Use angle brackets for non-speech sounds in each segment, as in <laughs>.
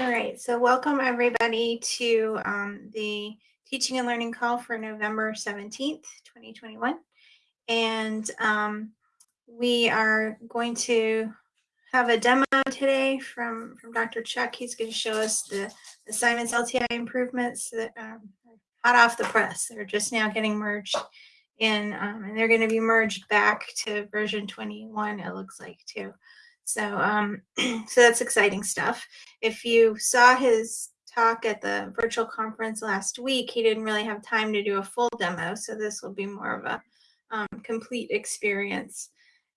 All right, so welcome everybody to um, the teaching and learning call for November 17th, 2021. And um, we are going to have a demo today from, from Dr. Chuck. He's going to show us the assignments LTI improvements that um, hot off the press. They're just now getting merged in, um, and they're going to be merged back to version 21, it looks like, too. So, um, <clears throat> so that's exciting stuff. If you saw his talk at the virtual conference last week, he didn't really have time to do a full demo. So this will be more of a um, complete experience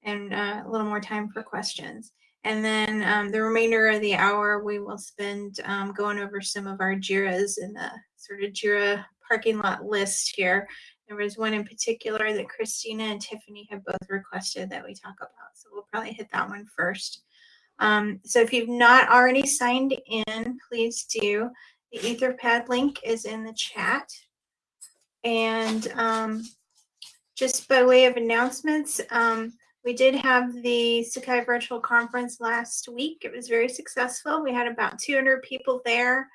and uh, a little more time for questions. And then um, the remainder of the hour, we will spend um, going over some of our JIRAs in the sort of JIRA parking lot list here there was one in particular that Christina and Tiffany have both requested that we talk about. So we'll probably hit that one first. Um, so if you've not already signed in, please do. The Etherpad link is in the chat. And um, just by way of announcements, um, we did have the Sakai Virtual Conference last week. It was very successful. We had about 200 people there.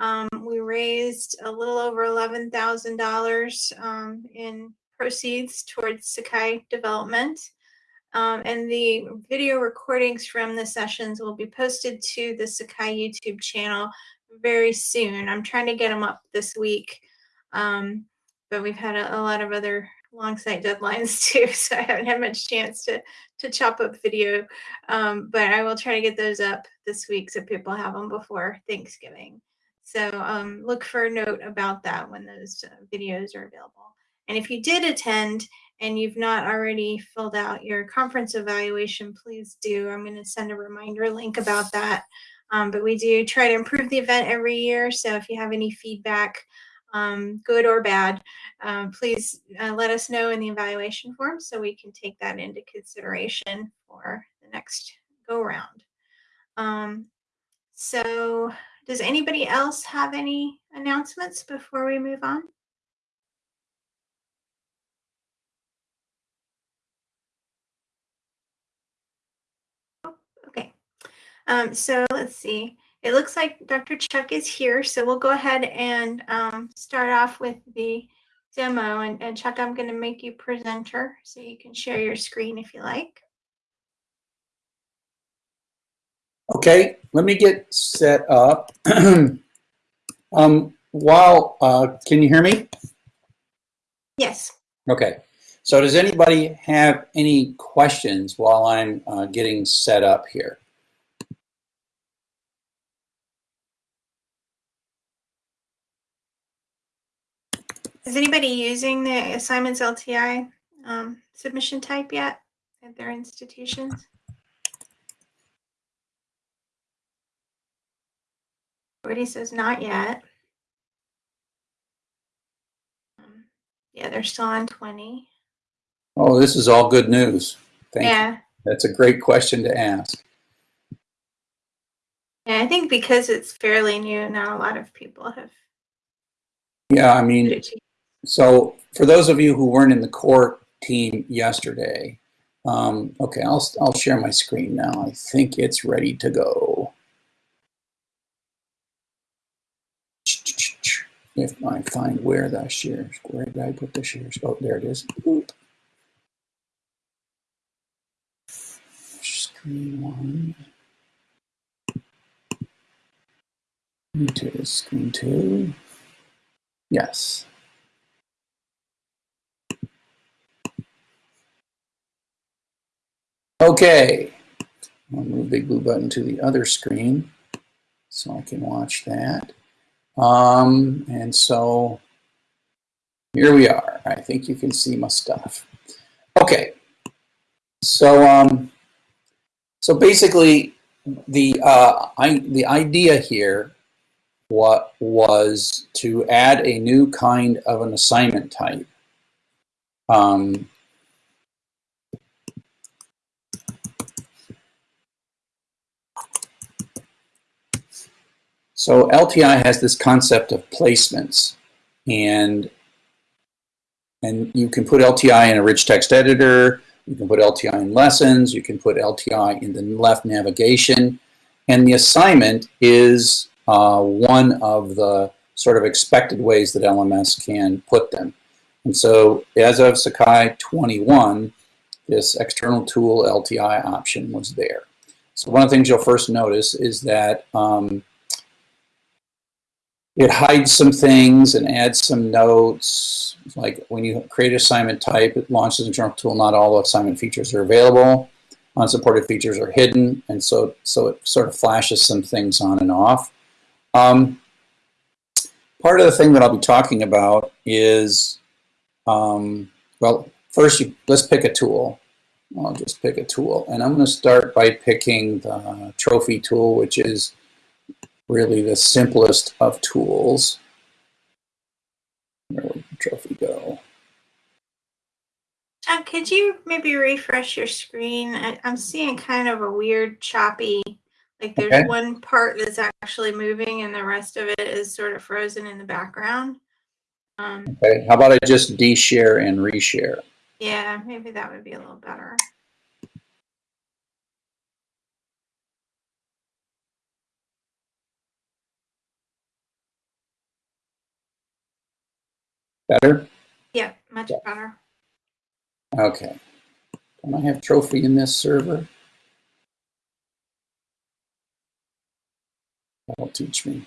Um, we raised a little over $11,000 um, in proceeds towards Sakai development. Um, and the video recordings from the sessions will be posted to the Sakai YouTube channel very soon. I'm trying to get them up this week, um, but we've had a, a, lot of other Longsight deadlines <laughs> too, so I haven't had much chance to, to chop up video. Um, but I will try to get those up this week so people have them before Thanksgiving. So um, look for a note about that when those uh, videos are available. And if you did attend and you've not already filled out your conference evaluation, please do. I'm going to send a reminder link about that. Um, but we do try to improve the event every year. So if you have any feedback, um, good or bad, um, please uh, let us know in the evaluation form so we can take that into consideration for the next go round. Um, so does anybody else have any announcements before we move on? Okay, um, so let's see. It looks like Dr. Chuck is here, so we'll go ahead and um, start off with the demo. And, and Chuck, I'm going to make you presenter so you can share your screen if you like. Okay, let me get set up. <clears throat> um, while, uh, can you hear me? Yes. Okay, so does anybody have any questions while I'm uh, getting set up here? Is anybody using the assignments LTI um, submission type yet at their institutions? Brady says not yet. Um, yeah, they're still on 20. Oh, this is all good news. Thank yeah. You. That's a great question to ask. Yeah, I think because it's fairly new, not a lot of people have. Yeah, I mean, so for those of you who weren't in the core team yesterday, um, okay, I'll, I'll share my screen now. I think it's ready to go. If I find where the shares, where did I put the shares? Oh, there it is. Screen one. Two, screen two. Yes. Okay. I'll move Big Blue Button to the other screen so I can watch that. Um, and so here we are. I think you can see my stuff. Okay. So, um, so basically, the uh, I, the idea here what was to add a new kind of an assignment type. Um, So LTI has this concept of placements and and you can put LTI in a rich text editor, you can put LTI in lessons, you can put LTI in the left navigation, and the assignment is uh, one of the sort of expected ways that LMS can put them. And so as of Sakai 21, this external tool LTI option was there. So one of the things you'll first notice is that um, it hides some things and adds some notes. Like when you create assignment type, it launches a journal tool. Not all assignment features are available. Unsupported features are hidden, and so so it sort of flashes some things on and off. Um, part of the thing that I'll be talking about is, um, well, first you, let's pick a tool. I'll just pick a tool, and I'm going to start by picking the trophy tool, which is really the simplest of tools. Where would the trophy go? John, could you maybe refresh your screen? I, I'm seeing kind of a weird choppy, like there's Okay. one part that's actually moving and the rest of it is sort of frozen in the background. Um, Okay, how about I just de-share and reshare? yeah, maybe that would be a little better. Better? Yeah, much better. Okay. Don't I have trophy in this server? That'll teach me.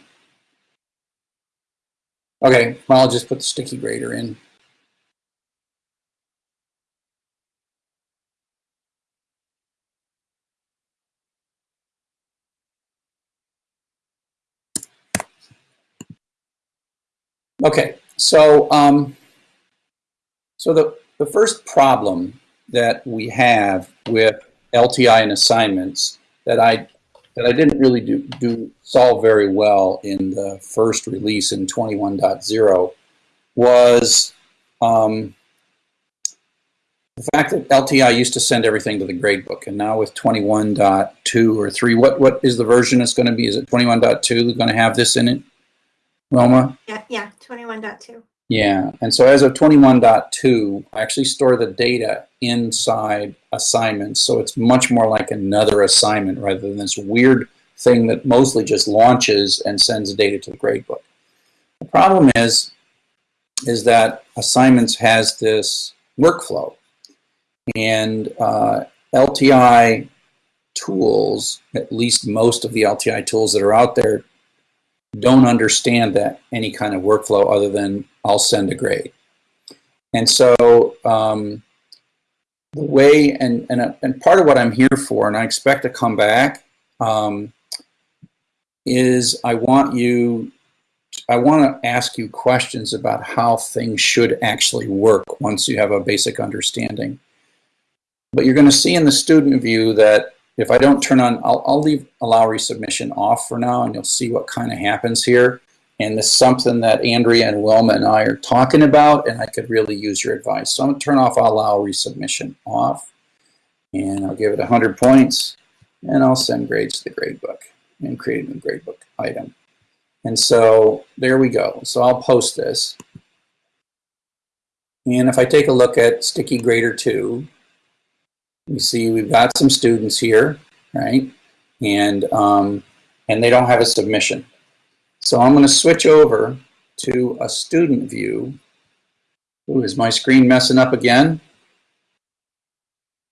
Okay, well, I'll just put the sticky grader in. Okay, so um, so the, the first problem that we have with LTI and assignments that I that I didn't really do, do solve very well in the first release in 21.0 was um, the fact that LTI used to send everything to the gradebook, and now with 21.2 or 3, what what is the version it's going to be? Is it 21.2 going to have this in it, Roma? Yeah, yeah, 21.2. Yeah, and so as of 21.2, I actually store the data inside assignments, so it's much more like another assignment rather than this weird thing that mostly just launches and sends data to the gradebook. The problem is, is that assignments has this workflow, and uh, LTI tools, at least most of the LTI tools that are out there, don't understand that any kind of workflow other than I'll send a grade. And so um, the way, and, and, and part of what I'm here for, and I expect to come back, um, is I want you, I want to ask you questions about how things should actually work once you have a basic understanding. But you're going to see in the student view that if I don't turn on, I'll, I'll leave allow resubmission off for now and you'll see what kind of happens here. And this is something that Andrea and Wilma and I are talking about and I could really use your advice. So I'm gonna turn off allow resubmission off and I'll give it 100 points and I'll send grades to the gradebook and create a new gradebook item. And so there we go. So I'll post this. And if I take a look at Sticky Grader 2, you see we've got some students here, right? And, um, and they don't have a submission. So I'm going to switch over to a student view. Ooh, is my screen messing up again?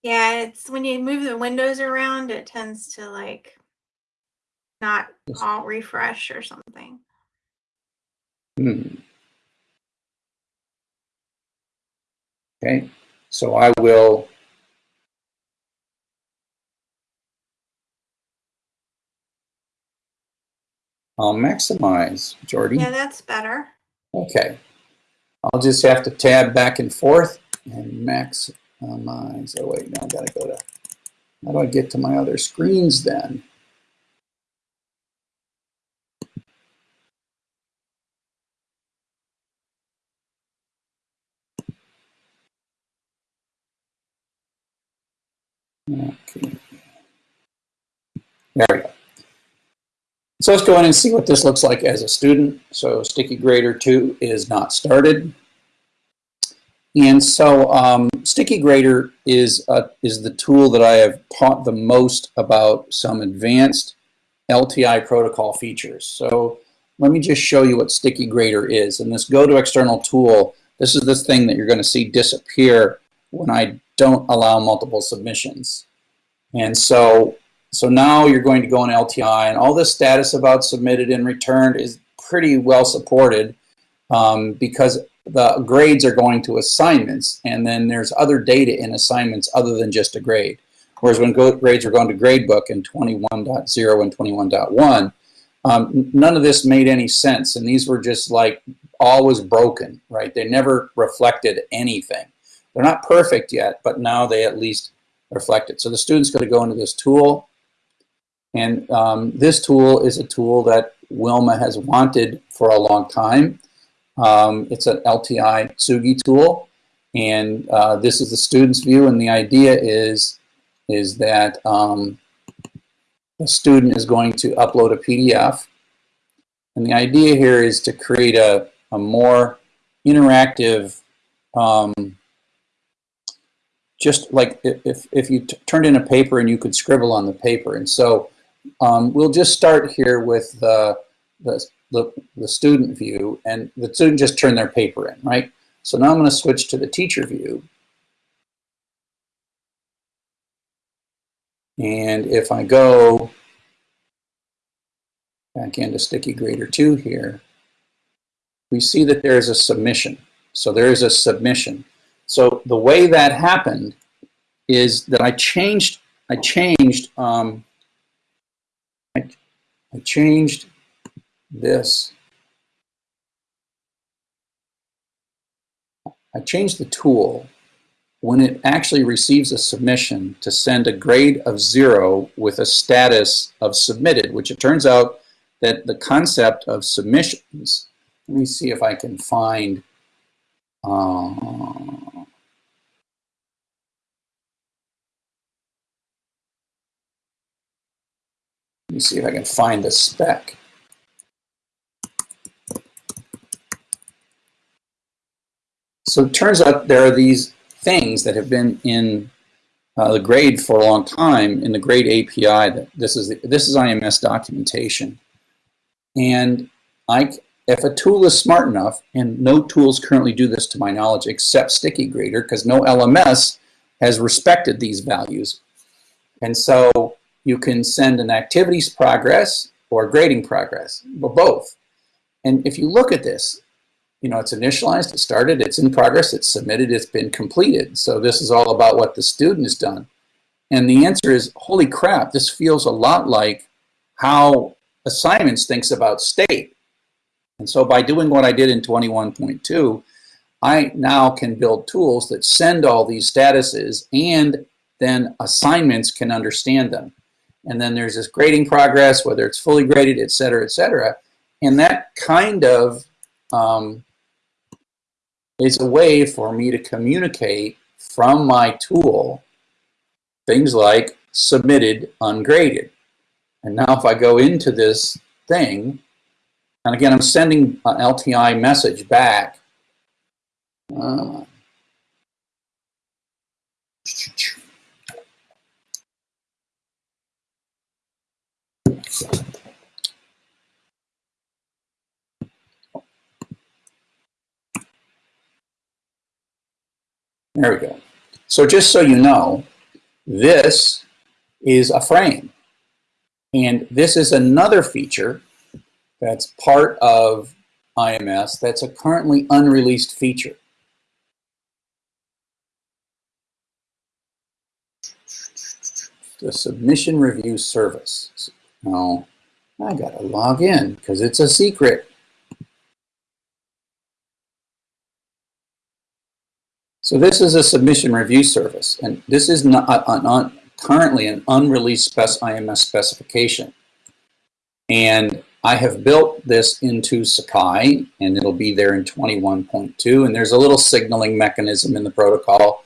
Yeah, it's when you move the windows around, it tends to like not all refresh or something. Hmm. Okay, so I will I'll maximize, Jordy. Yeah, that's better. Okay. I'll just have to tab back and forth and maximize. Oh wait, now I gotta go to, how do I get to my other screens then? Okay. There we go. So let's go in and see what this looks like as a student. So Sticky Grader 2 is not started. And so um, Sticky Grader is, uh, is the tool that I have taught the most about some advanced LTI protocol features. So let me just show you what Sticky Grader is. And this go to external tool, this is this thing that you're going to see disappear when I don't allow multiple submissions. And so, so now you're going to go in LTI and all this status about submitted and returned is pretty well supported um, because the grades are going to assignments and then there's other data in assignments other than just a grade. Whereas when grades were going to gradebook in 21.0 and 21.1, um, none of this made any sense. And these were just like always broken, right? They never reflected anything. They're not perfect yet, but now they at least reflect it. So the student's going to go into this tool. And um, this tool is a tool that Wilma has wanted for a long time. Um, it's an LTI Tsugi tool. And uh, this is the student's view. And the idea is is that um, the student is going to upload a PDF. And the idea here is to create a, a more interactive, um, just like if, if you turned in a paper and you could scribble on the paper. And so um, we'll just start here with the, the, the, the student view and the student just turned their paper in, right? So now I'm going to switch to the teacher view. And if I go back into Sticky Grader 2 here, we see that there is a submission. So there is a submission. So the way that happened is that I changed, I changed, um, I changed this. I changed the tool when it actually receives a submission to send a grade of zero with a status of submitted, which it turns out that the concept of submissions, let me see if I can find, uh, see if I can find the spec. So it turns out there are these things that have been in uh, the grade for a long time in the grade API. That this is the, this is IMS documentation, and I if a tool is smart enough, and no tools currently do this to my knowledge except Sticky Grader, because no LMS has respected these values, and so you can send an activities progress or grading progress, or both. And if you look at this, you know, it's initialized, it started, it's in progress, it's submitted, it's been completed. So this is all about what the student has done. And the answer is, holy crap, this feels a lot like how assignments thinks about state. And so by doing what I did in 21.2, I now can build tools that send all these statuses and then assignments can understand them. And then there's this grading progress, whether it's fully graded, et cetera, et cetera. And that kind of um, is a way for me to communicate from my tool things like submitted ungraded. And now if I go into this thing, and again, I'm sending an LTI message back. Uh, There we go. So just so you know, this is a frame. And this is another feature that's part of IMS that's a currently unreleased feature. The submission review service. Now, I gotta log in because it's a secret. So this is a submission review service, and this is not, uh, currently an unreleased spec IMS specification. And I have built this into Sakai, and it'll be there in 21.2, and there's a little signaling mechanism in the protocol.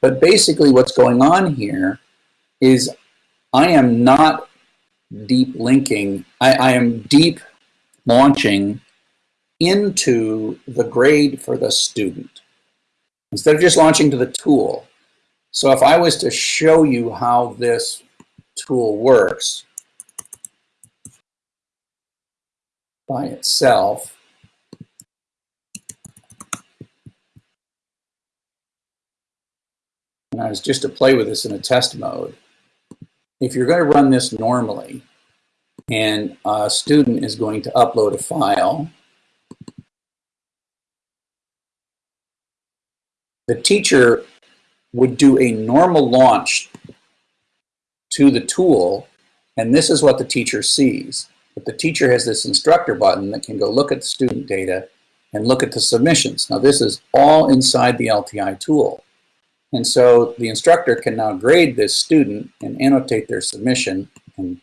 But basically what's going on here is I am not deep linking, I, I am deep launching into the grade for the student instead of just launching to the tool. So if I was to show you how this tool works, by itself. And I was just to play with this in a test mode. If you're going to run this normally, and a student is going to upload a file, the teacher would do a normal launch to the tool, and this is what the teacher sees. But the teacher has this instructor button that can go look at the student data and look at the submissions. Now this is all inside the LTI tool. And so the instructor can now grade this student and annotate their submission and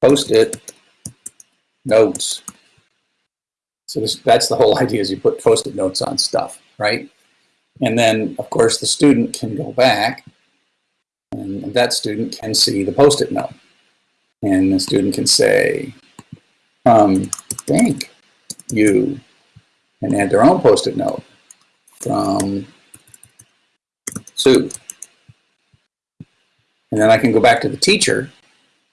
post-it notes. So this, that's the whole <laughs> idea is you put post-it notes on stuff, right? And then, of course, the student can go back and that student can see the post-it note. And the student can say, um, thank you, and add their own post-it note Um, from Sue. And then I can go back to the teacher,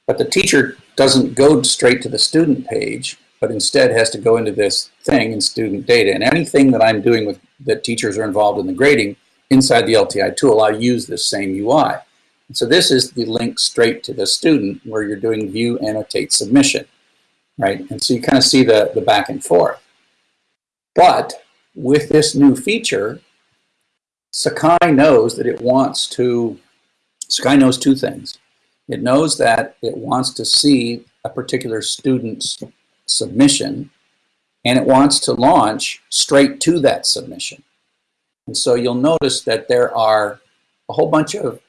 but the teacher doesn't go straight to the student page, but instead has to go into this thing in student data. And anything that I'm doing with that teachers are involved in the grading inside the LTI tool, I use this same UI. So this is the link straight to the student where you're doing view, annotate, submission, right? And so you kind of see the, the back and forth. But with this new feature, Sakai knows that it wants to, Sakai knows two things. It knows that it wants to see a particular student's submission and it wants to launch straight to that submission. And so you'll notice that there are a whole bunch of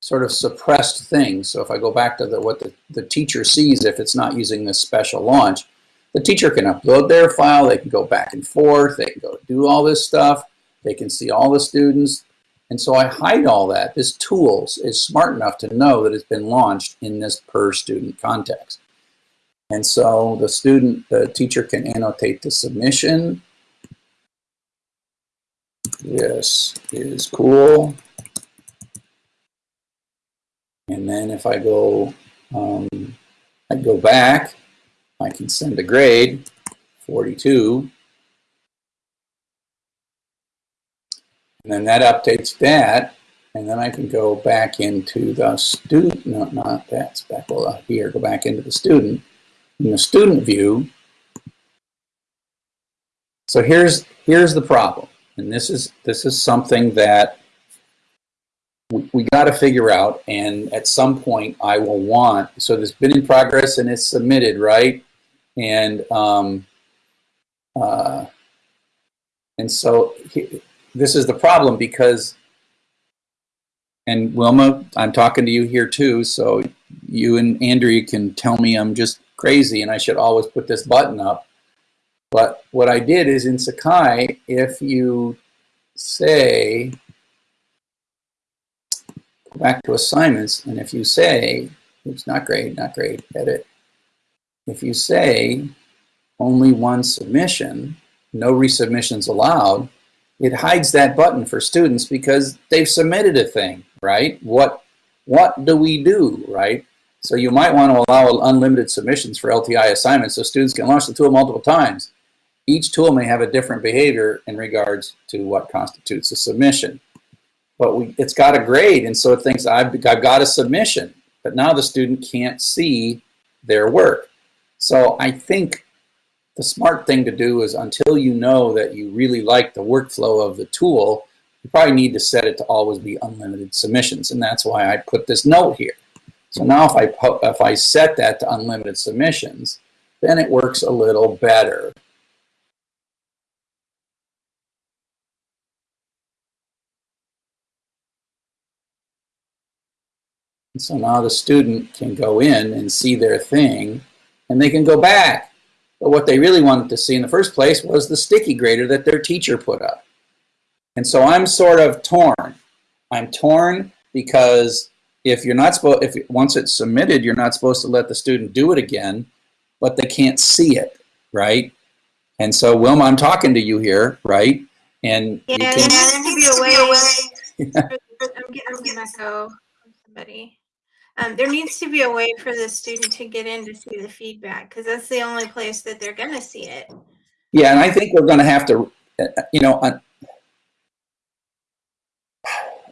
sort of suppressed things. So if I go back to the, what the, the teacher sees if it's not using this special launch, the teacher can upload their file, they can go back and forth, they can go do all this stuff, they can see all the students. And so I hide all that. This tools is smart enough to know that it's been launched in this per student context. And so the student, the teacher can annotate the submission. This is cool. And then if I go, um, I go back, I can send a grade, 42. And then that updates that. And then I can go back into the student, no, not that's back well, here, go back into the student. In the student view, so here's here's the problem. And this is this is something that we, we got to figure out. And at some point, I will want. So there's been in progress and it's submitted, right? And um, uh, and so he, this is the problem because. And Wilma, I'm talking to you here too, so you and Andrea can tell me I'm just crazy and I should always put this button up. But what I did is in Sakai, if you say, go back to assignments, and if you say, oops, not great, not great, edit. If you say only one submission, no resubmissions allowed, it hides that button for students because they've submitted a thing, right? What, what do we do, right? So you might want to allow unlimited submissions for LTI assignments so students can launch the tool multiple times. Each tool may have a different behavior in regards to what constitutes a submission. But we, it's got a grade, and so it thinks I've, I've got a submission. But now the student can't see their work. So I think the smart thing to do is until you know that you really like the workflow of the tool, you probably need to set it to always be unlimited submissions. And that's why I put this note here. So now if I, if I set that to unlimited submissions, then it works a little better. And so now the student can go in and see their thing, and they can go back. But what they really wanted to see in the first place was the sticky grader that their teacher put up. And so I'm sort of torn. I'm torn because if you're not supposed, if once it's submitted, you're not supposed to let the student do it again, but they can't see it, right? And so, Wilma, I'm talking to you here, right? And yeah, you can, there needs to be a way. <laughs> I'm getting, I'm getting echo from somebody. Um, there needs to be a way for the student to get in to see the feedback because that's the only place that they're going to see it. Yeah, and I think we're going to have to, uh, you know,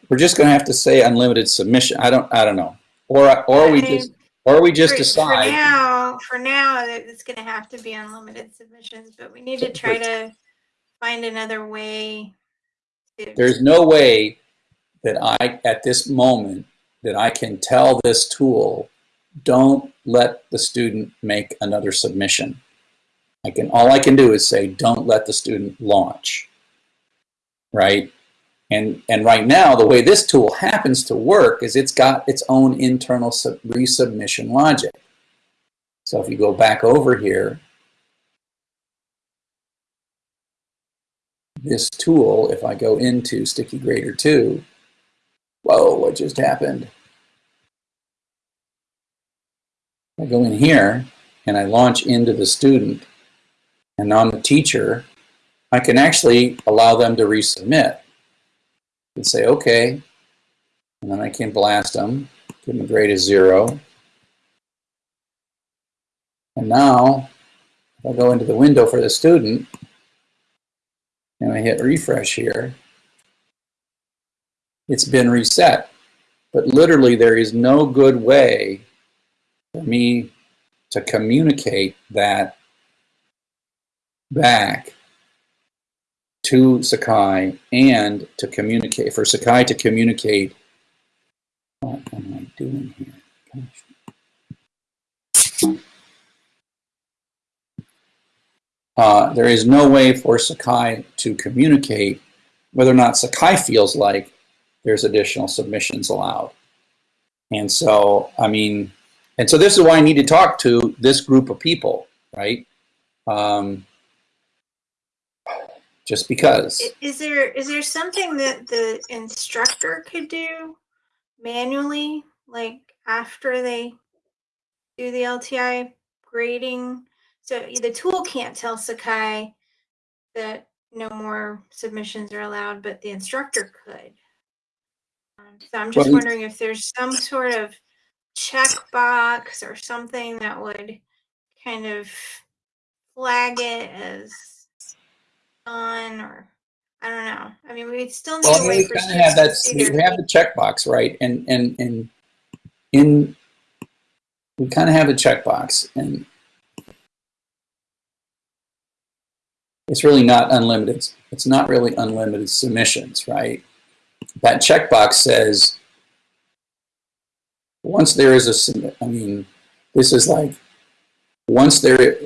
we're just going to have to say unlimited submission. I don't, I don't know, or or we mean, just, or we just for, For decide. now, for now, it's going to have to be unlimited submissions, but we need to try to find another way. To, There's no way that I, at this moment, that I can tell this tool, don't let the student make another submission. I can, all I can do is say, don't let the student launch, right? And, and right now, the way this tool happens to work is it's got its own internal sub- resubmission logic. So if you go back over here, this tool, if I go into Sticky Grader 2, whoa, what just happened? I go in here and I launch into the student, and on the teacher, I can actually allow them to resubmit and say, okay, and then I can blast them, give them a grade of zero. And now, if I go into the window for the student, and I hit refresh here, it's been reset. But literally, there is no good way for me to communicate that back to Sakai and to communicate, for Sakai to communicate, what am I doing here? Gosh. Uh, there is no way for Sakai to communicate whether or not Sakai feels like there's additional submissions allowed. And so, I mean, and so this is why I need to talk to this group of people, right? Um, just because. Is there is there something that the instructor could do manually, like after they do the LTI grading? So the tool can't tell Sakai that no more submissions are allowed, but the instructor could. Um, so I'm just Well, wondering if there's some sort of checkbox or something that would kind of flag it as done or I don't know. I mean, we still need Well, a way we for kind of have that. We have the checkbox, right? And and and in we kind of have a checkbox, and it's really not unlimited. It's not really unlimited submissions, right? That checkbox says once there is a. I mean, this is like once there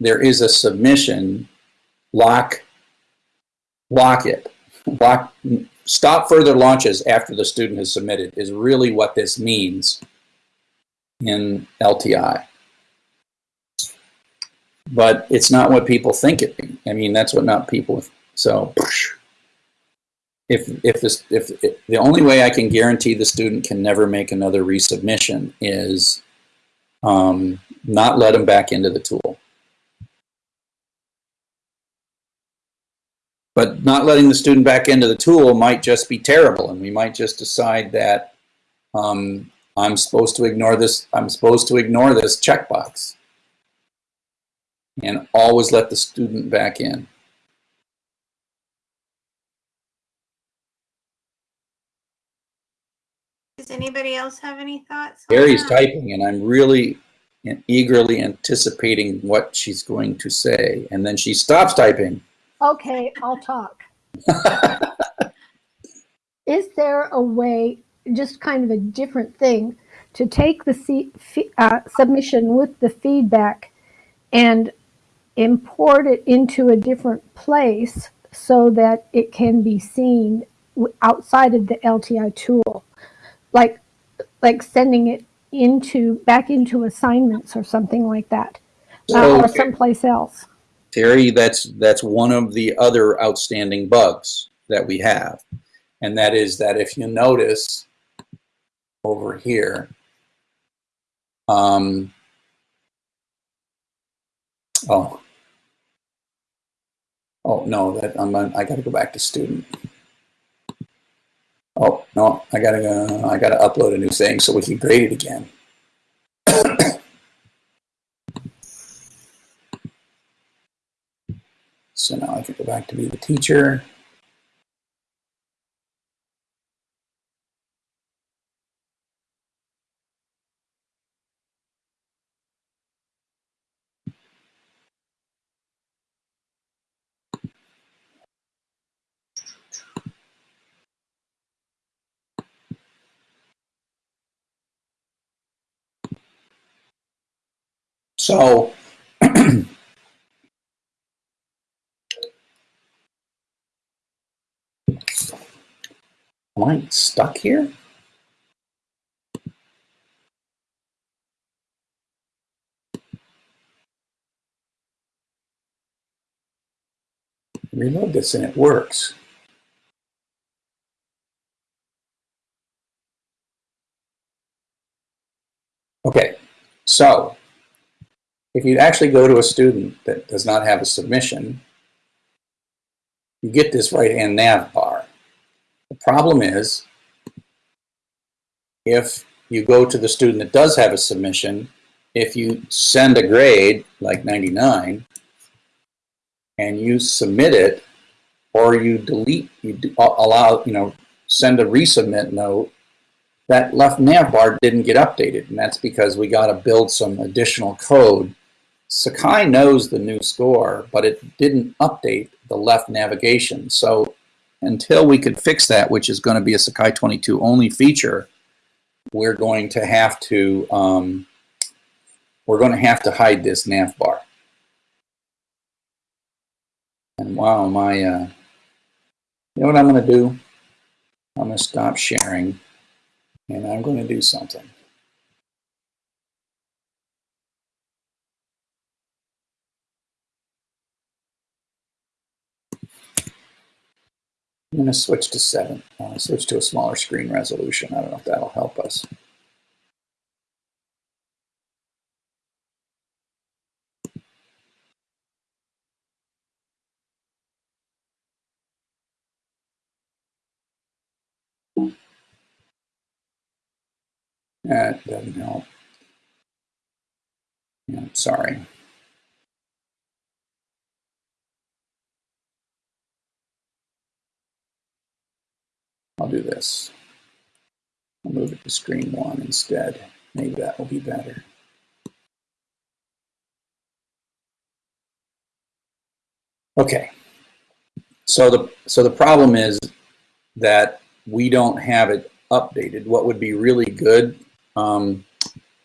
there is a submission, lock lock it. Lock stop further launches after the student has submitted is really what this means in LTI. But it's not what people think it means. I mean, that's what not people. So, if if this if, if the only way I can guarantee the student can never make another resubmission is um, not let them back into the tool. But not letting the student back into the tool might just be terrible, and we might just decide that um, I'm supposed to ignore this. I'm supposed to ignore this checkbox, and always let the student back in. Does anybody else have any thoughts? on Gary's typing, and I'm really eagerly anticipating what she's going to say, and then she stops typing. Okay, I'll talk. <laughs> Is there a way, just kind of a different thing, to take the uh, submission with the feedback and import it into a different place so that it can be seen outside of the LTI tool? Like, like sending it into, back into assignments or something like that, uh, or someplace else. Terry, that's that's one of the other outstanding bugs that we have, and that is that if you notice over here, um, oh, oh no, that I'm I got to go back to student. Oh, no, I gotta, go- I gotta upload a new thing so we can grade it again. <coughs> So now I can go back to be the teacher. So <clears throat> am I stuck here? Reload this and it works. Okay, so if you actually go to a student that does not have a submission, you get this right-hand nav bar. The problem is, if you go to the student that does have a submission, if you send a grade, like 99, and you submit it, or you delete, you allow, you know, send a resubmit note, that left nav bar didn't get updated, and that's because we got to build some additional code. Sakai knows the new score, but it didn't update the left navigation. So until we could fix that, which is going to be a Sakai 22 only feature, we're going to have to um, we're going to have to hide this nav bar. And wow, my uh, you know what I'm going to do? I'm going to stop sharing, and I'm going to do something. I'm going to switch to 7. I want switch to a smaller screen resolution. I don't know if that'll help us. That doesn't help. Yeah, sorry. I'll do this. I'll move it to screen one instead. Maybe that will be better. Okay. So the so the problem is that we don't have it updated. What would be really good, um,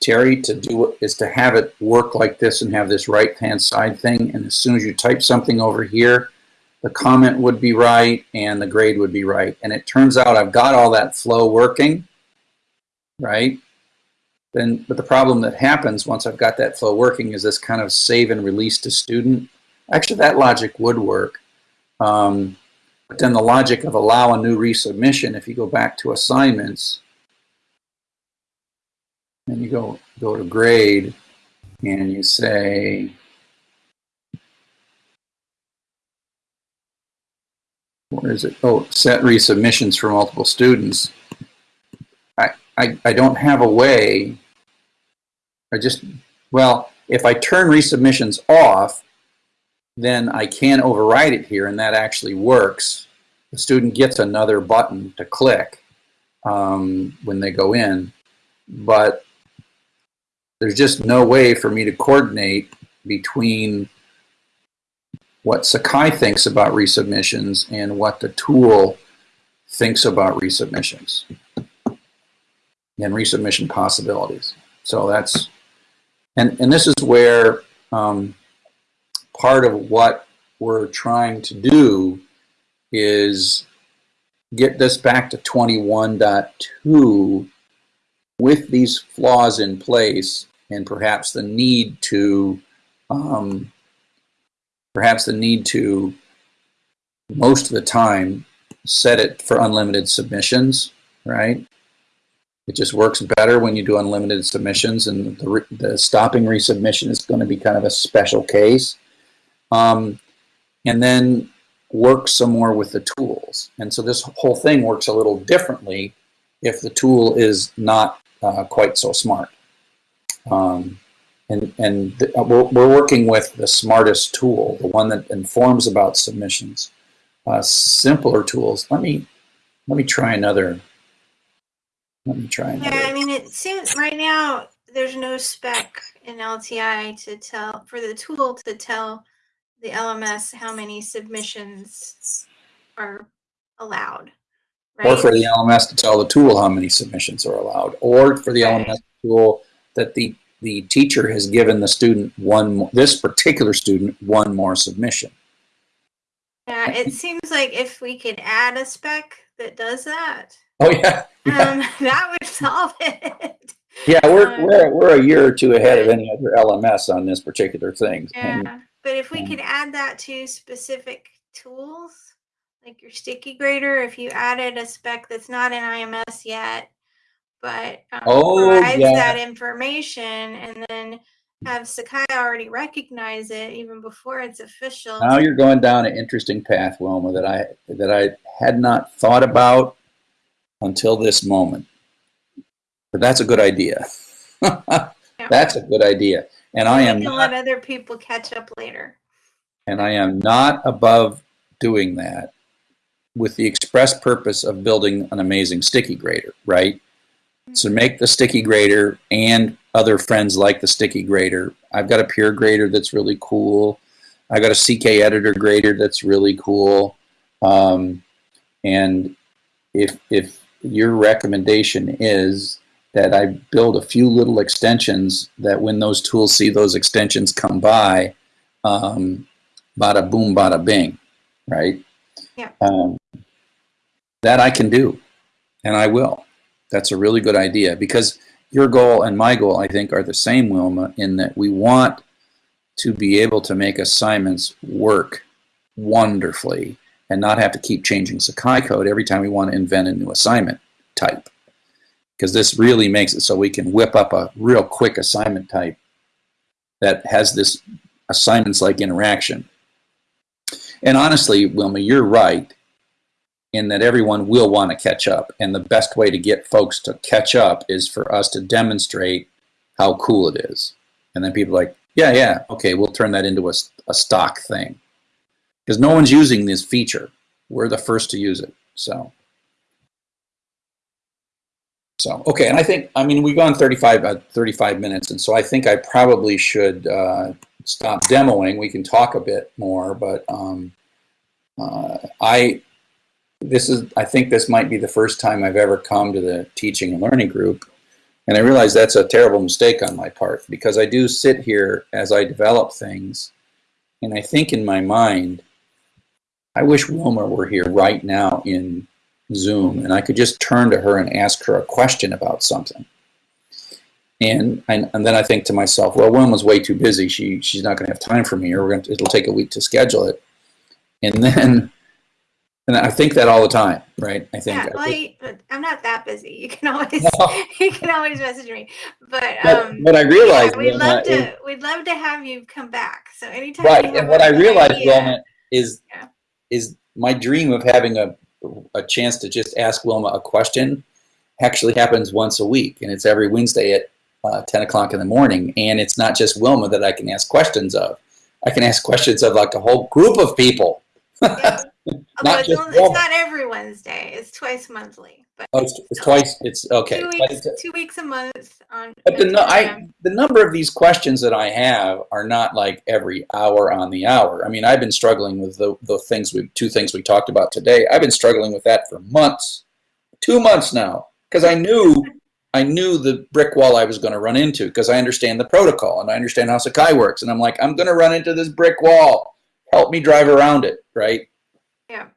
Terry, to do is to have it work like this and have this right hand side thing. And as soon as you type something over here, the comment would be right and the grade would be right. And it turns out I've got all that flow working, right? Then, but the problem that happens once I've got that flow working is this kind of save and release to student. Actually, that logic would work. Um, but then the logic of allow a new resubmission, if you go back to assignments, and you go, go to grade, and you say, where is it? Oh, set resubmissions for multiple students. I, I, I don't have a way, I just, well, if I turn resubmissions off, then I can override it here and that actually works. The student gets another button to click um, when they go in, but there's just no way for me to coordinate between what Sakai thinks about resubmissions and what the tool thinks about resubmissions and resubmission possibilities. So that's, and, and this is where um, part of what we're trying to do is get this back to 21.2 with these flaws in place and perhaps the need to um, perhaps the need to most of the time set it for unlimited submissions right it just works better when you do unlimited submissions and the, the stopping resubmission is going to be kind of a special case um, and then work some more with the tools. And so this whole thing works a little differently if the tool is not uh, quite so smart. Um, and and th- uh, we're, we're working with the smartest tool, the one that informs about submissions. Uh, simpler tools. Let me let me try another. Let me try another. Yeah. I mean, it seems right now there's no spec in LTI to tell for the tool to tell the LMS how many submissions are allowed. Right? Or for the LMS to tell the tool how many submissions are allowed, or for the Right. LMS tool that the the teacher has given the student one this particular student one more submission. yeah, it seems like if we could add a spec that does that, Oh yeah, yeah, um, <laughs> that would solve it. yeah. We're um, we're we're a year or two ahead of any other LMS on this particular thing. And Yeah, but if we um, could add that to specific tools, like your sticky grader, if you added a spec that's not in IMS yet, but um, Oh, provides yeah. that information, and then have Sakai already recognize it even before it's official. now you're going down an interesting path, Wilma, that I that I had not thought about until this moment. But that's a good idea. <laughs> that's a good idea. And I am not let other people catch up later. and I am not above doing that with the express purpose of building an amazing sticky grader, right? So make the sticky grader and other friends like the sticky grader. I've got a peer grader that's really cool. I've got a CK editor grader that's really cool. Um, and if if your recommendation is that I build a few little extensions that when those tools see those extensions come by, um, bada boom, bada bing, right? Yeah. Um, that I can do, and I will. That's a really good idea because your goal and my goal, I think, are the same, Wilma, in that we want to be able to make assignments work wonderfully and not have to keep changing Sakai code every time we want to invent a new assignment type. Because this really makes it so we can whip up a real quick assignment type that has this assignments like interaction. And honestly, Wilma, you're right in that everyone will want to catch up. And the best way to get folks to catch up is for us to demonstrate how cool it is. And then people like, yeah, yeah, okay, we'll turn that into a, a stock thing. Because no one's using this feature. We're the first to use it. So. So, okay, and I think, I mean, we've gone 35, uh, 35 minutes, and so I think I probably should uh, stop demoing. We can talk a bit more, but um, uh, I, this is, I think this might be the first time I've ever come to the teaching and learning group, and I realize that's a terrible mistake on my part because I do sit here as I develop things, and I think in my mind, I wish Wilma were here right now in Zoom and I could just turn to her and ask her a question about something. And, and, and then I think to myself, well, Wilma's way too busy. She, she's not going to have time for me, or we're to, it'll take a week to schedule it. And then, and I think that all the time, right? I think. Yeah, well, I, I'm not that busy. You can always <laughs> No. <laughs> you can always message me. But but, um, but I realize, yeah, we'd love is- to we'd love to have you come back. So anytime. right? And what I realized, idea- Wilma, is Yeah. is my dream of having a a chance to just ask Wilma a question actually happens once a week, and it's every Wednesday at uh, 10 o'clock in the morning. And it's not just Wilma that I can ask questions of. I can ask questions of like a whole group of people. Yeah. Not it's, just only, it's not every Wednesday. It's twice monthly. But Oh, it's, it's twice. It's okay. two weeks it's- two weeks a month on. But the, at nu- 10 I, the number of these questions that I have are not like every hour on the hour. I mean, I've been struggling with the, the things we two things we talked about today. I've been struggling with that for months, two months now, because I knew I knew the brick wall I was going to run into because I understand the protocol and I understand how Sakai works, and I'm like, I'm going to run into this brick wall. Help me drive around it, right? Yeah.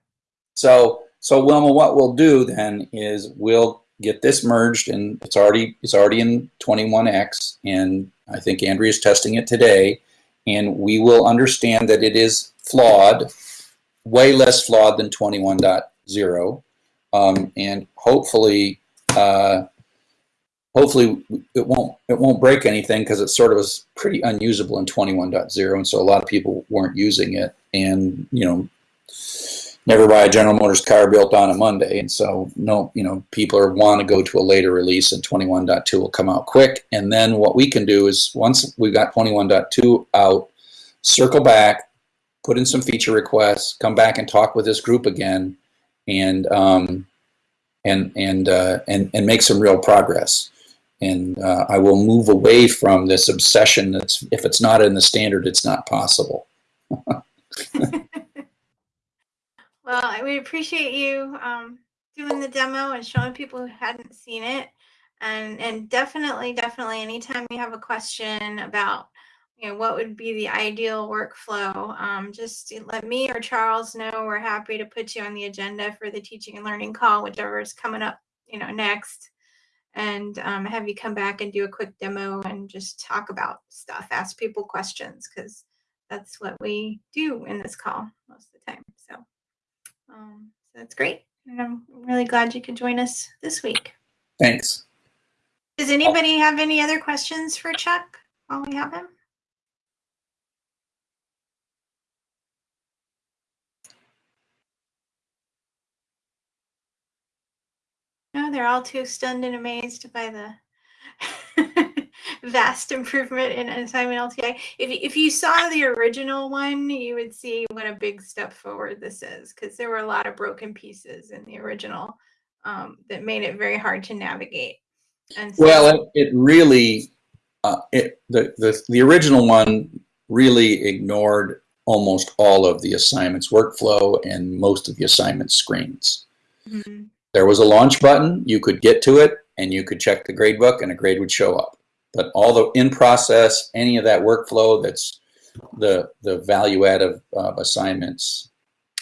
So, so Wilma, what we'll do then is we'll get this merged, and it's already it's already in 21x, and I think Andrea's testing it today, and we will understand that it is flawed, way less flawed than 21.0, um, and hopefully, uh, hopefully it won't it won't break anything because it sort of was pretty unusable in 21.0, and so a lot of people weren't using it, and you know never buy a General Motors car built on a Monday. And so, no, you know, people are, want to go to a later release and 21.2 will come out quick. And then what we can do is once we've got 21.2 out, circle back, put in some feature requests, come back and talk with this group again, and um, and and uh, and and make some real progress. And uh, I will move away from this obsession that's if it's not in the standard, it's not possible. <laughs> Well, we appreciate you um, doing the demo and showing people who hadn't seen it. And and definitely, definitely, anytime you have a question about, you know, what would be the ideal workflow, um, just let me or Charles know. We're happy to put you on the agenda for the teaching and learning call, whichever is coming up, you know, next. And um, have you come back and do a quick demo and just talk about stuff, ask people questions, because that's what we do in this call most of the time. So. Um, so that's great. And I'm really glad you could join us this week. Thanks. Does anybody have any other questions for Chuck while we have him? They're all too stunned and amazed by the <laughs> vast improvement in assignment LTI. If, if you saw the original one, you would see what a big step forward this is because there were a lot of broken pieces in the original um, that made it very hard to navigate. And so, Well, it, it really, uh, it, the, the, the original one really ignored almost all of the assignments workflow and most of the assignment screens. Mhm. There was a launch button, you could get to it and you could check the grade book and a grade would show up. But all the in process, any of that workflow that's the, the value add of uh, assignments,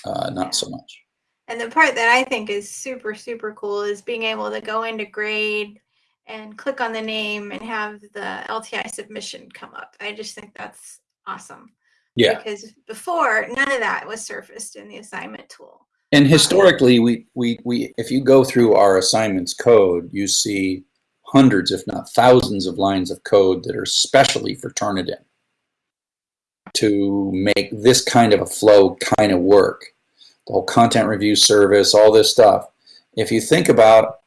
uh, not so much. And the part that I think is super, super cool is being able to go into grade and click on the name and have the LTI submission come up. I just think that's awesome. Yeah. Because before, none of that was surfaced in the assignment tool. And historically, we, we, we, if you go through our assignments code, you see hundreds, if not thousands of lines of code that are specially for Turnitin to make this kind of a flow kind of work. The whole content review service, all this stuff. If you think about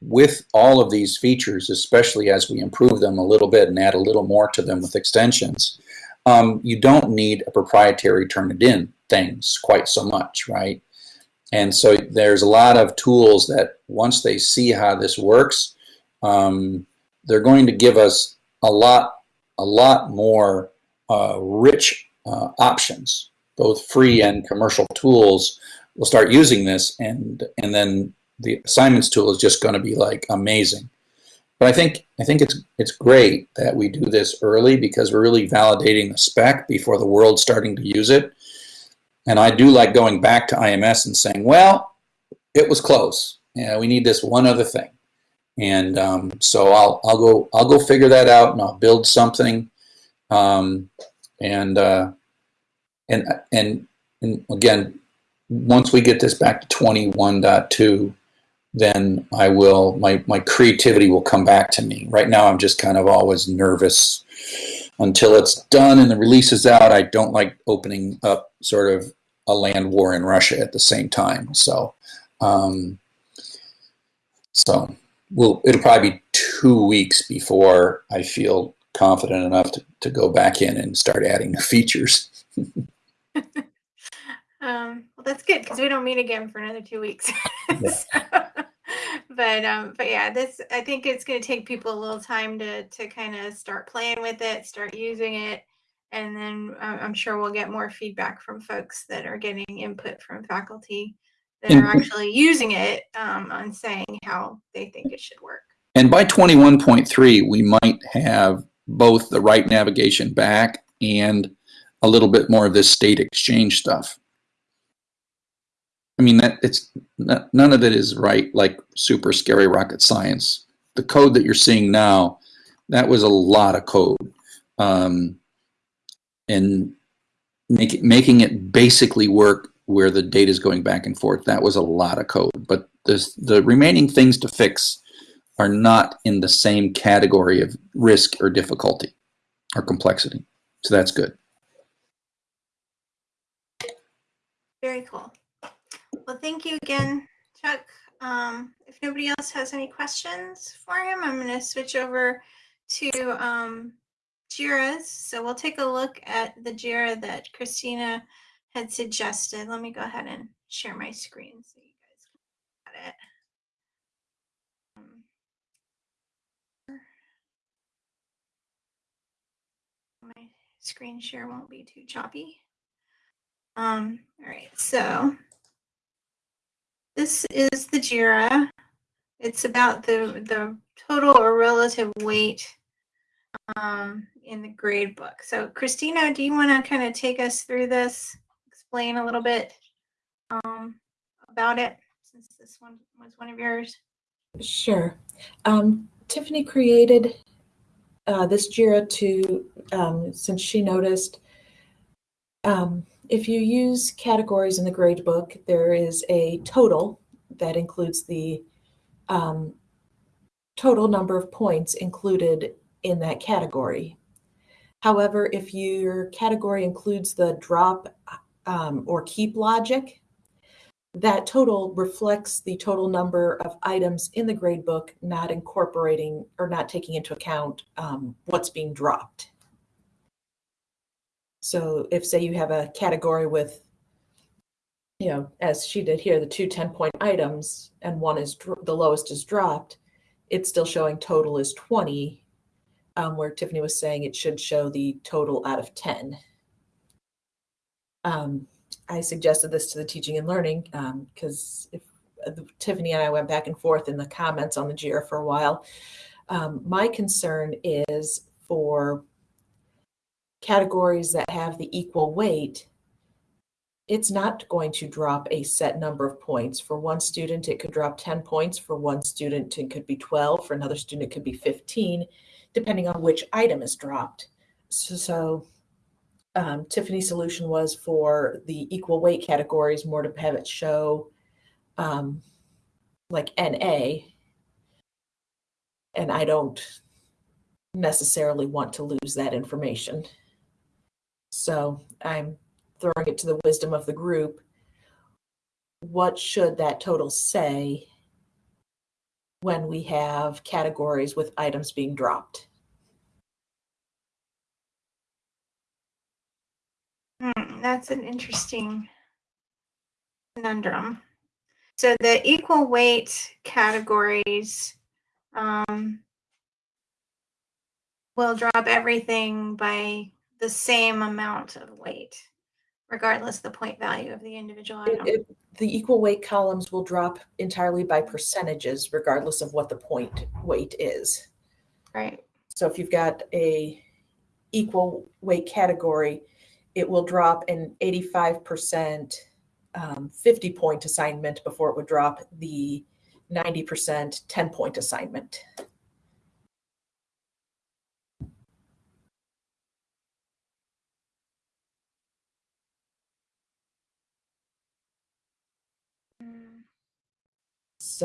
with all of these features, especially as we improve them a little bit and add a little more to them with extensions, um, you don't need a proprietary Turnitin things quite so much, right? And so there's a lot of tools that once they see how this works, um, they're going to give us a lot, a lot more uh, rich uh, options, both free and commercial tools. We'll start using this, and and then the assignments tool is just going to be like amazing. But I think I think it's it's great that we do this early because we're really validating the spec before the world's starting to use it. And I do like going back to IMS and saying, well, it was close. Yeah, we need this one other thing. And um, so I'll I'll go I'll go figure that out and I'll build something. Um, and uh, and and and again, once we get this back to 21.2, then I will my my creativity will come back to me. Right now, I'm just kind of always nervous until it's done and the release is out. I don't like opening up sort of a land war in Russia at the same time. So, um, so we'll, it'll probably be two weeks before I feel confident enough to, to go back in and start adding <laughs> features. <laughs> Um, well, that's good because we don't meet again for another two weeks. Yeah. <laughs> So, but um, but yeah, this I think it's going to take people a little time to to kind of start playing with it, start using it, and then uh, I'm sure we'll get more feedback from folks that are getting input from faculty that And- are actually using it um, on saying how they think it should work. And by 21.3, we might have both the right navigation back and a little bit more of this state exchange stuff. I mean, that it's n- none of it is right, like super scary rocket science. The code that you're seeing now, that was a lot of code. Um, and make it, making it basically work where the data is going back and forth, that was a lot of code. But this, the remaining things to fix are not in the same category of risk or difficulty or complexity. So that's good. Very cool. Well, thank you again, Chuck. Um, if nobody else has any questions for him, I'm going to switch over to um, JIRAs. So we'll take a look at the JIRA that Christina had suggested. Let me go ahead and share my screen so you guys can look at it. Um, My screen share won't be too choppy. Um, all right, so this is the JIRA. It's about the, the total or relative weight um, in the grade book. So Christina, do you want to kind of take us through this, explain a little bit um, about it, since this one was one of yours? Sure. Um, Tiffany created uh, this JIRA to, um, since she noticed, um, if you use categories in the gradebook, there is a total that includes the um, total number of points included in that category. However, if your category includes the drop um, or keep logic, that total reflects the total number of items in the gradebook not incorporating or not taking into account um, what's being dropped. So if say you have a category with, you know, as she did here, the two 10 point items and one is the lowest is dropped, it's still showing total is 20, um, where Tiffany was saying it should show the total out of 10. Um, I suggested this to the teaching and learning because if uh, Tiffany and I went back and forth in the comments on the JIRA for a while. Um, my concern is for categories that have the equal weight, it's not going to drop a set number of points. For one student, it could drop 10 points. For one student, it could be 12. For another student, it could be 15, depending on which item is dropped. So, so um, Tiffany's solution was for the equal weight categories, more to have it show um, like NA. And I don't necessarily want to lose that information. So I'm throwing it to the wisdom of the group. What should that total say when we have categories with items being dropped? Hmm, that's an interesting conundrum. So the equal weight categories um, will drop everything by the same amount of weight, regardless of the point value of the individual It- item. it- the equal weight columns will drop entirely by percentages, regardless of what the point weight is. right. So if you've got a equal weight category, it will drop an 85% um, 50 point assignment before it would drop the 90% 10 point assignment.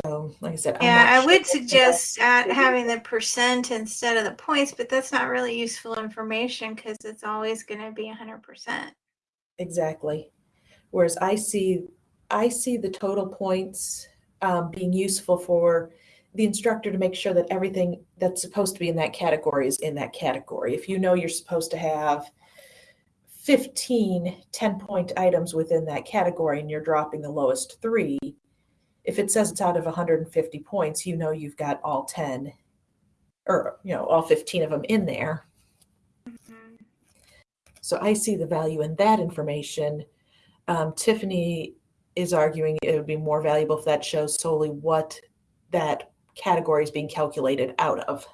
So, like I said, I'm Yeah, I sure would suggest at having the percent instead of the points, but that's not really useful information because it's always going to be hundred percent. Exactly. Whereas I see, I see the total points um, being useful for the instructor to make sure that everything that's supposed to be in that category is in that category. If you know you're supposed to have 15 10 point items within that category and you're dropping the lowest three, if it says it's out of 150 points, you know you've got all 10 or, you know, all 15 of them in there. So I see the value in that information. Um, Tiffany is arguing it would be more valuable if that shows solely what that category is being calculated out of.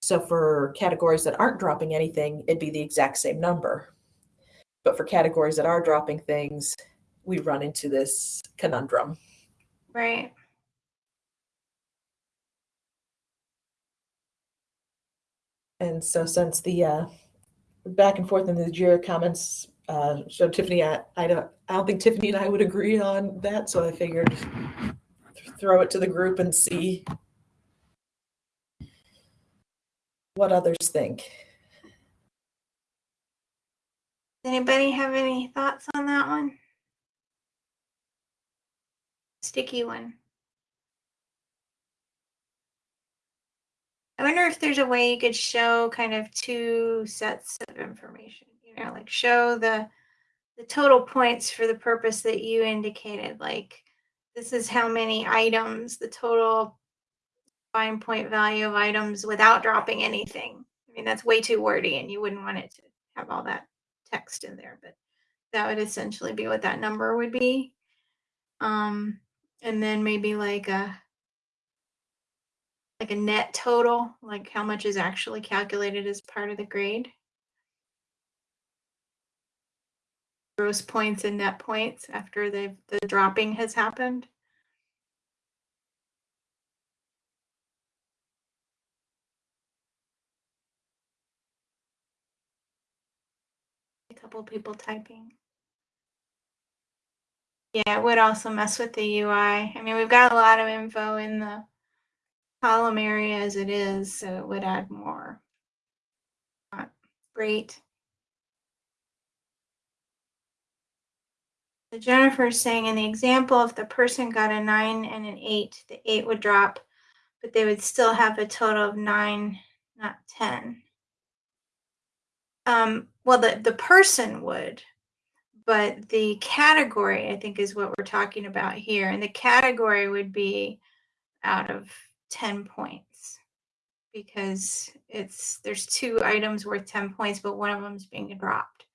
So for categories that aren't dropping anything, it'd be the exact same number. But for categories that are dropping things, we run into this conundrum. Right. And so since the uh, back and forth in the JIRA comments uh, showed Tiffany, I, I don't, I don't think Tiffany and I would agree on that. So I figured th- throw it to the group and see what others think. Anybody have any thoughts on that one? Sticky one. I wonder if there's a way you could show kind of two sets of information, you know, like show the the total points for the purpose that you indicated, like this is how many items, the total fine point value of items without dropping anything. I mean, that's way too wordy and you wouldn't want it to have all that text in there, but that would essentially be what that number would be. Um, and then maybe like a like a net total, like how much is actually calculated as part of the grade. Gross points and net points after the the dropping has happened. A couple people typing. Yeah, it would also mess with the UI. I mean, we've got a lot of info in the column area as it is, so it would add more. Great. So Jennifer's saying in the example, if the person got a nine and an eight, the eight would drop, but they would still have a total of nine, not 10. Um, well, the, the person would, but the category, I think, is what we're talking about here. And the category would be out of 10 points because it's there's two items worth 10 points, but one of them is being dropped.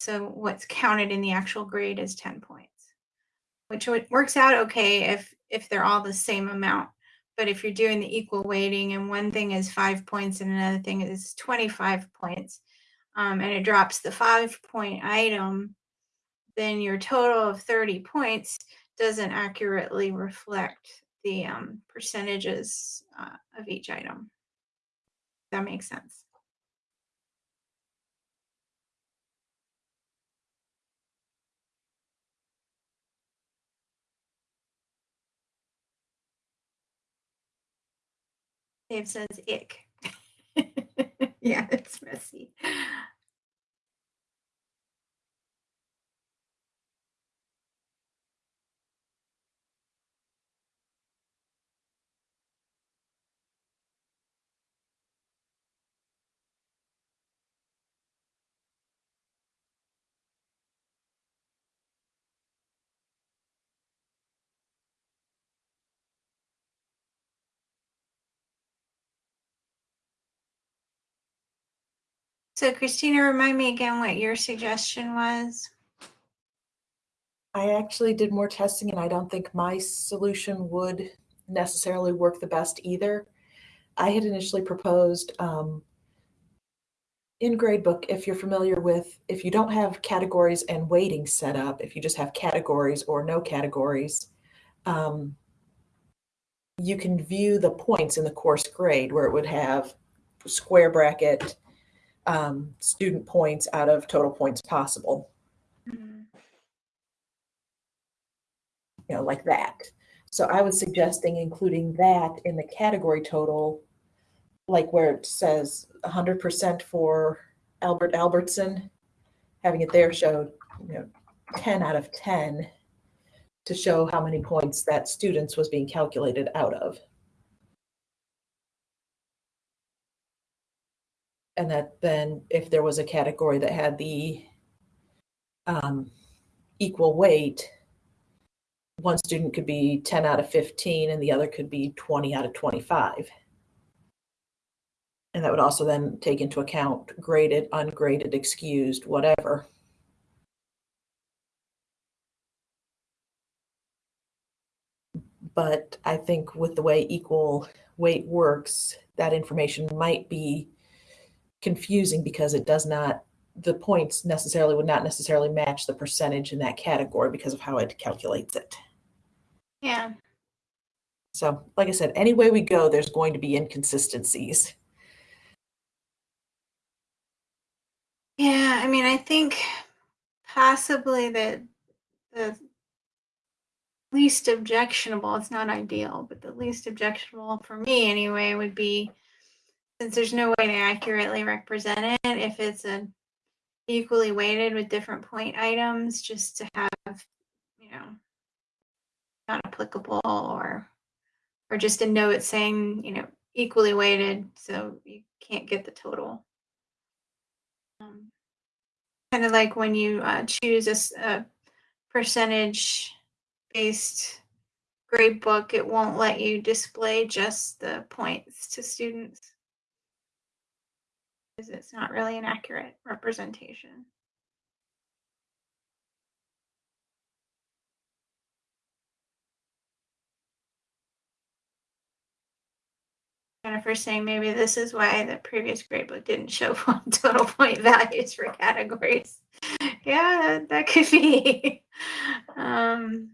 So what's counted in the actual grade is 10 points, which works out okay if if they're all the same amount. But if you're doing the equal weighting and one thing is five points and another thing is 25 points, um, and it drops the five point item, then your total of 30 points doesn't accurately reflect the um, percentages uh, of each item. That makes sense. Dave says ick. <laughs> yeah, it's messy. So Christina, remind me again what your suggestion was. I actually did more testing and I don't think my solution would necessarily work the best either. I had initially proposed um, in gradebook, if you're familiar with, if you don't have categories and weighting set up, if you just have categories or no categories, um, you can view the points in the course grade where it would have square bracket um, student points out of total points possible. you know, like that. So I was suggesting including that in the category total, like where it says hundred percent for Albert Albertson, having it there showed, you know, ten out of ten to show how many points that students was being calculated out of. And that then if there was a category that had the um, equal weight, one student could be 10 out of 15 and the other could be 20 out of 25. And that would also then take into account graded, ungraded, excused, whatever. But I think with the way equal weight works, that information might be confusing because it does not, the points necessarily would not necessarily match the percentage in that category because of how it calculates it. Yeah. So, like I said, any way we go, there's going to be inconsistencies. Yeah, I mean, I think possibly that the least objectionable, it's not ideal, but the least objectionable for me anyway would be since there's no way to accurately represent it, if it's a equally weighted with different point items, just to have, you know, not applicable or or just a note saying, you know, equally weighted, so you can't get the total. Um, kind of like when you uh, choose a percentage based grade book, it won't let you display just the points to students because it's not really an accurate representation. Jennifer's saying maybe this is why the previous gradebook didn't show <laughs> total point values for categories. <laughs> Yeah, that, that could be. <laughs> um,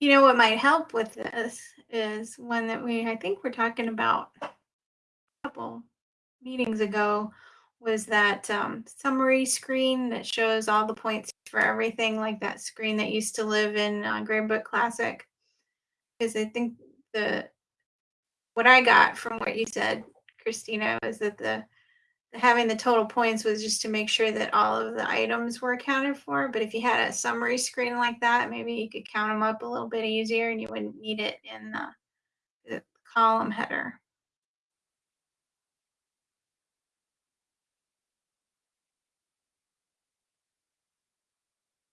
you know what might help with this is one that we I think we're talking about a couple meetings ago was that um, summary screen that shows all the points for everything, like that screen that used to live in uh, Gradebook Classic. Because I think the what I got from what you said, Christina, was that the, the having the total points was just to make sure that all of the items were accounted for. But if you had a summary screen like that, maybe you could count them up a little bit easier, and you wouldn't need it in the, the column header.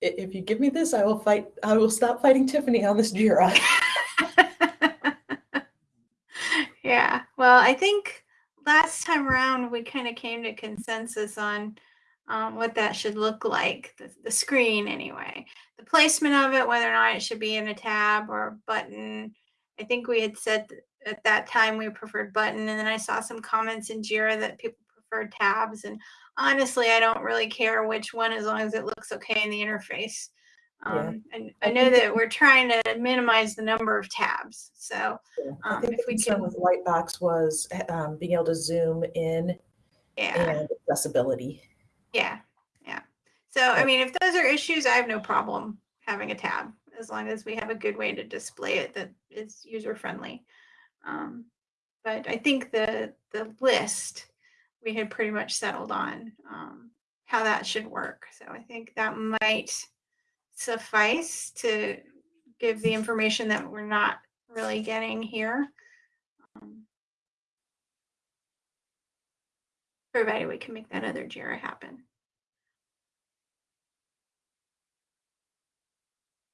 If you give me this, I will fight. I will stop fighting Tiffany on this Jira. <laughs> yeah. Well, I think last time around we kind of came to consensus on um, what that should look like, the, the screen anyway. The placement of it, whether or not it should be in a tab or a button. I think we had said at that time we preferred button, and then I saw some comments in Jira that people preferred tabs. And honestly, I don't really care which one as long as it looks okay in the interface. Yeah. Um, and I I know that we're trying to minimize the number of tabs. So I Um, think if we can- with Lightbox was um, being able to zoom in yeah. and accessibility. Yeah, yeah. So, I mean, if those are issues, I have no problem having a tab as long as we have a good way to display it that is user friendly. Um, but I think the the list we had pretty much settled on um, how that should work. So I think that might suffice to give the information that we're not really getting here. Um, provided we can make that other JIRA happen.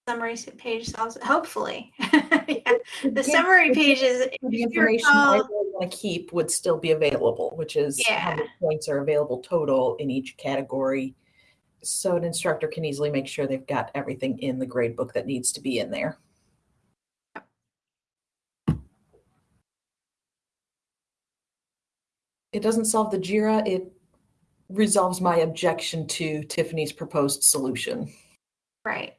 Summary page also, hopefully. <laughs> Yeah, The summary page is, The information I really want to keep would still be available, which is how many points are available total in each category. So an instructor can easily make sure they've got everything in the grade book that needs to be in there. It doesn't solve the JIRA, it resolves my objection to Tiffany's proposed solution. right.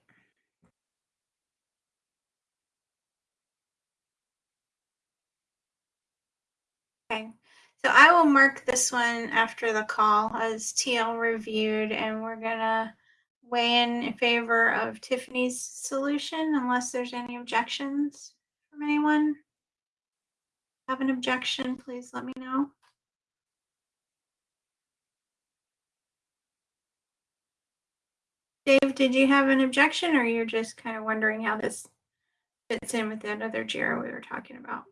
Okay, so I will mark this one after the call as TL reviewed, and we're gonna weigh in in favor of Tiffany's solution unless there's any objections from anyone. Have an objection, please let me know. Dave, did you have an objection or you're just kind of wondering how this fits in with that other JIRA we were talking about?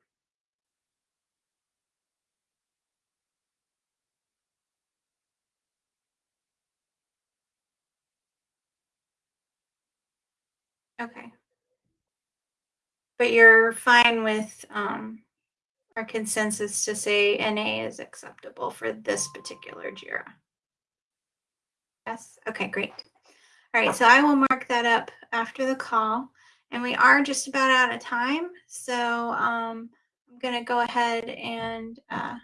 Okay. But you're fine with um, our consensus to say NA is acceptable for this particular JIRA? Yes, okay, great. All right, so I will mark that up after the call. And we are just about out of time, so um, I'm gonna go ahead and uh,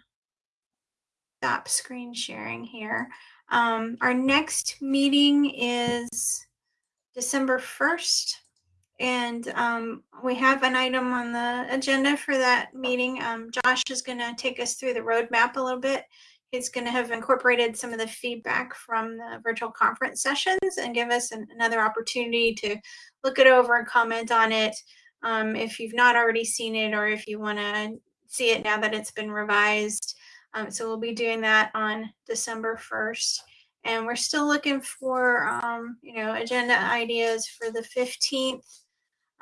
stop screen sharing here. Um, our next meeting is December 1st. And um, we have an item on the agenda for that meeting. Um, Josh is going to take us through the roadmap a little bit. He's going to have incorporated some of the feedback from the virtual conference sessions and give us an, another opportunity to look it over and comment on it. Um, if you've not already seen it or if you want to see it now that it's been revised. Um, so we'll be doing that on December 1st. And we're still looking for, um, you know, agenda ideas for the 15th.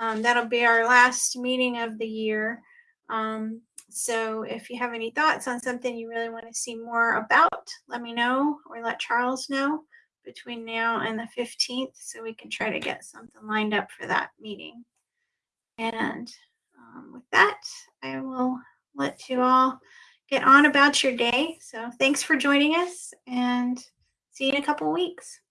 Um, that'll be our last meeting of the year. Um, so if you have any thoughts on something you really want to see more about, let me know or let Charles know between now and the 15th so we can try to get something lined up for that meeting. And um, with that, I will let you all get on about your day. So thanks for joining us and see you in a couple weeks.